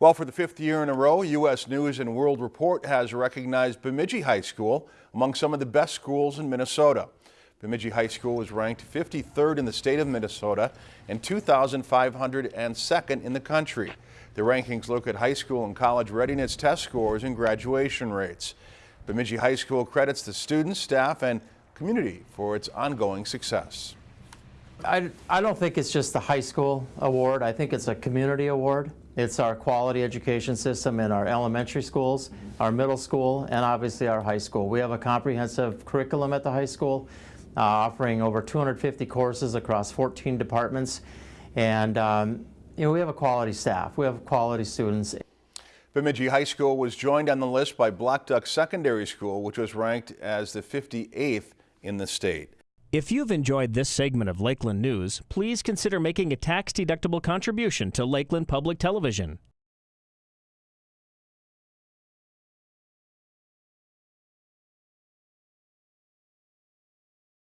Well, for the fifth year in a row, U.S. News and World Report has recognized Bemidji High School among some of the best schools in Minnesota. Bemidji High School was ranked 53rd in the state of Minnesota and 2,502nd in the country. The rankings look at high school and college readiness test scores and graduation rates. Bemidji High School credits the students, staff, and community for its ongoing success. I, I don't think it's just the high school award. I think it's a community award. It's our quality education system in our elementary schools, our middle school, and obviously our high school. We have a comprehensive curriculum at the high school, uh, offering over 250 courses across 14 departments. And um, you know, we have a quality staff. We have quality students. Bemidji High School was joined on the list by Blackduck Secondary School, which was ranked as the 58th in the state. If you've enjoyed this segment of Lakeland News, please consider making a tax-deductible contribution to Lakeland Public Television.